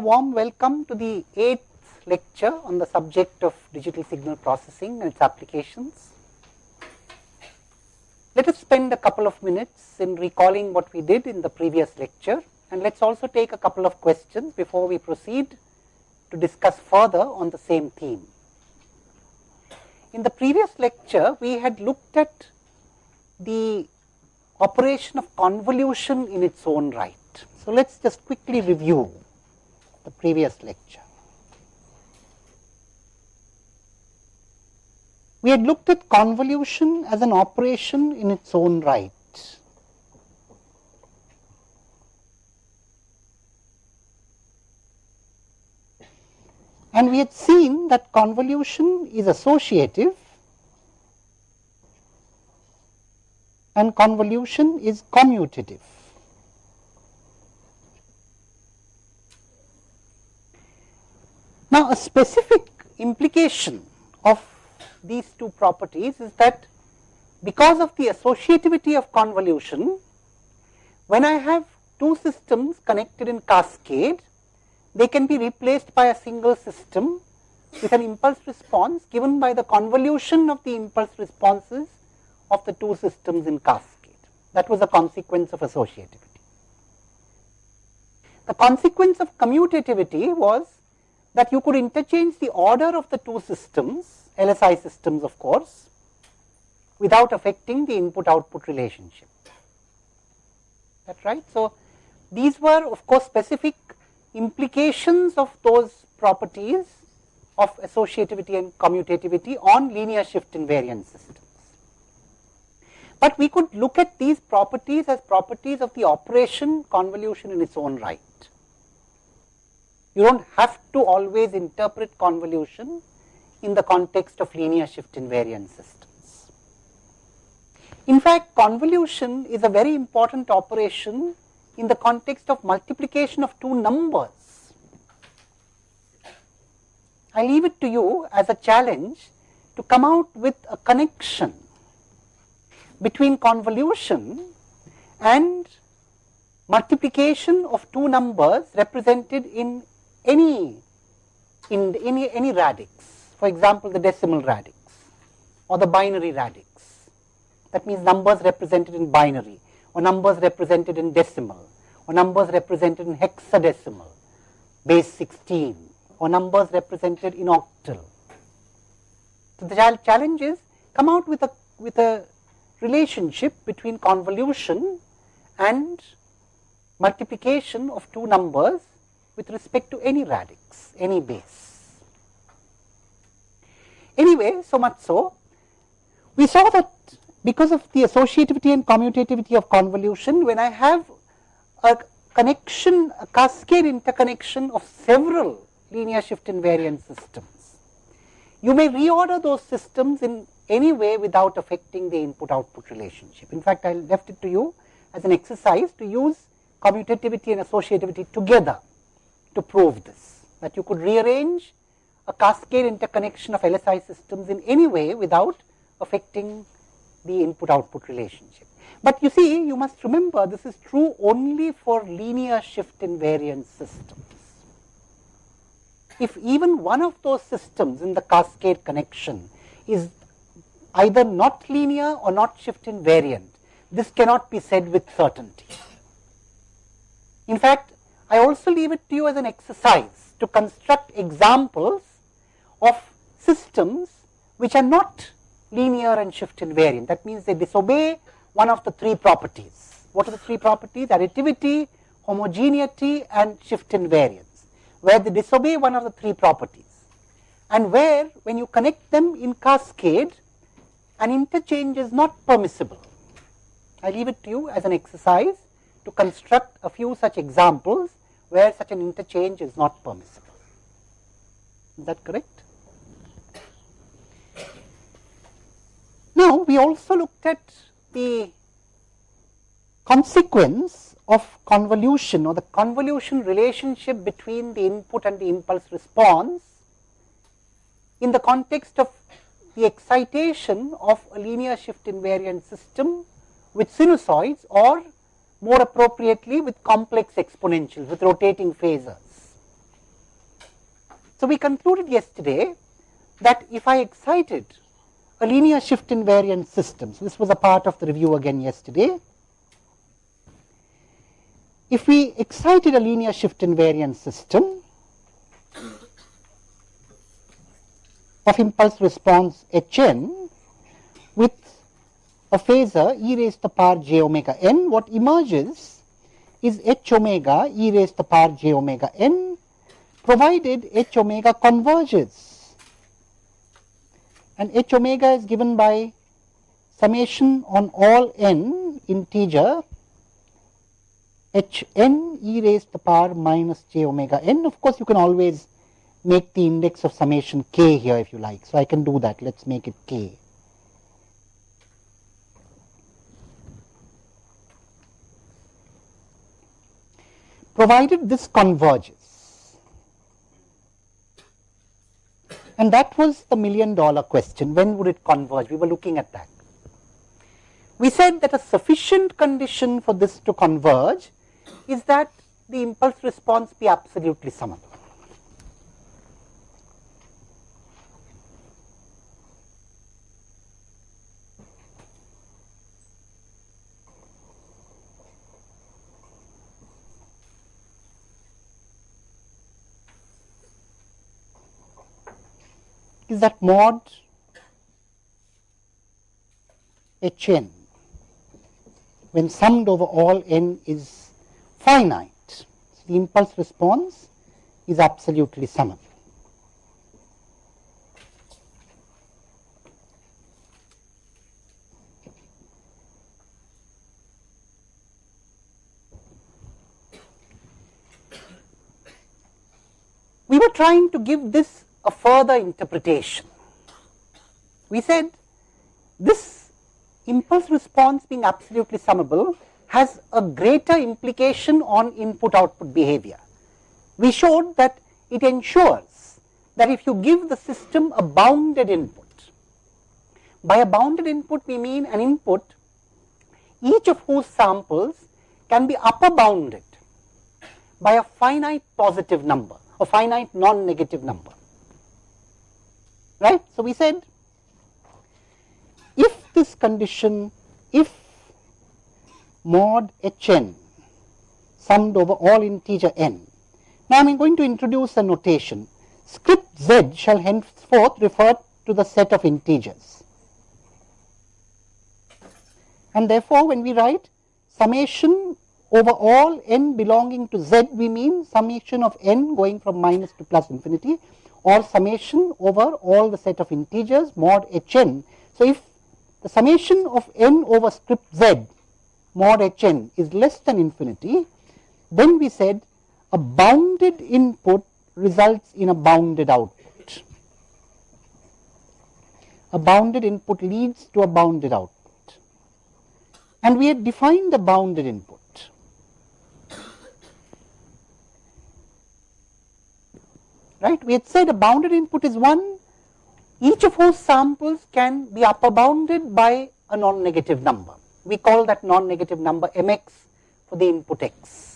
Warm welcome to the eighth lecture on the subject of digital signal processing and its applications. Let us spend a couple of minutes in recalling what we did in the previous lecture and let us also take a couple of questions before we proceed to discuss further on the same theme. In the previous lecture, we had looked at the operation of convolution in its own right. So, let us just quickly review the previous lecture. We had looked at convolution as an operation in its own right. And we had seen that convolution is associative and convolution is commutative. Now, a specific implication of these two properties is that because of the associativity of convolution, when I have two systems connected in cascade, they can be replaced by a single system with an impulse response given by the convolution of the impulse responses of the two systems in cascade. That was a consequence of associativity. The consequence of commutativity was that you could interchange the order of the two systems, LSI systems of course, without affecting the input output relationship. That right. So, these were of course specific implications of those properties of associativity and commutativity on linear shift invariant systems. But we could look at these properties as properties of the operation convolution in its own right. You do not have to always interpret convolution in the context of linear shift invariant systems. In fact, convolution is a very important operation in the context of multiplication of two numbers. I leave it to you as a challenge to come out with a connection between convolution and multiplication of two numbers represented in any in any any radix for example the decimal radix or the binary radix. That means numbers represented in binary or numbers represented in decimal or numbers represented in hexadecimal base 16 or numbers represented in octal. So the challenge is come out with a with a relationship between convolution and multiplication of two numbers with respect to any radix, any base. Anyway, so much so, we saw that because of the associativity and commutativity of convolution, when I have a connection, a cascade interconnection of several linear shift invariant systems, you may reorder those systems in any way without affecting the input output relationship. In fact, I left it to you as an exercise to use commutativity and associativity together to prove this, that you could rearrange a cascade interconnection of LSI systems in any way without affecting the input output relationship. But you see, you must remember this is true only for linear shift invariant systems. If even one of those systems in the cascade connection is either not linear or not shift invariant. This cannot be said with certainty. In fact, I also leave it to you as an exercise to construct examples of systems which are not linear and shift invariant. That means they disobey one of the three properties. What are the three properties? Additivity, homogeneity and shift invariance, where they disobey one of the three properties. And where when you connect them in cascade, an interchange is not permissible. I leave it to you as an exercise to construct a few such examples where such an interchange is not permissible. Is that correct? Now, we also looked at the consequence of convolution or the convolution relationship between the input and the impulse response in the context of the excitation of a linear shift invariant system with sinusoids or more appropriately with complex exponentials with rotating phasors. So, we concluded yesterday that if I excited a linear shift invariant system, so this was a part of the review again yesterday. If we excited a linear shift invariant system of impulse response Hn with a phasor e raised to the power j omega n, what emerges is h omega e raised to the power j omega n provided h omega converges and h omega is given by summation on all n integer h n e raised to the power minus j omega n. Of course, you can always make the index of summation k here if you like. So, I can do that. Let us make it k. Provided this converges, And that was the million dollar question. When would it converge? We were looking at that. We said that a sufficient condition for this to converge is that the impulse response be absolutely summable. Is that mod h n when summed over all n is finite. So, the impulse response is absolutely summable. We were trying to give this a further interpretation. We said this impulse response being absolutely summable has a greater implication on input output behavior. We showed that it ensures that if you give the system a bounded input, by a bounded input we mean an input each of whose samples can be upper bounded by a finite positive number, a finite non-negative number right. So, we said if this condition if mod h n summed over all integer n. Now, I am going to introduce a notation script z shall henceforth refer to the set of integers and therefore, when we write summation over all n belonging to z we mean summation of n going from minus to plus infinity or summation over all the set of integers mod h n. So, if the summation of n over script z mod h n is less than infinity, then we said a bounded input results in a bounded output. A bounded input leads to a bounded output. And we had defined the bounded input. Right. We had said a bounded input is one, each of whose samples can be upper bounded by a non-negative number. We call that non-negative number mx for the input x.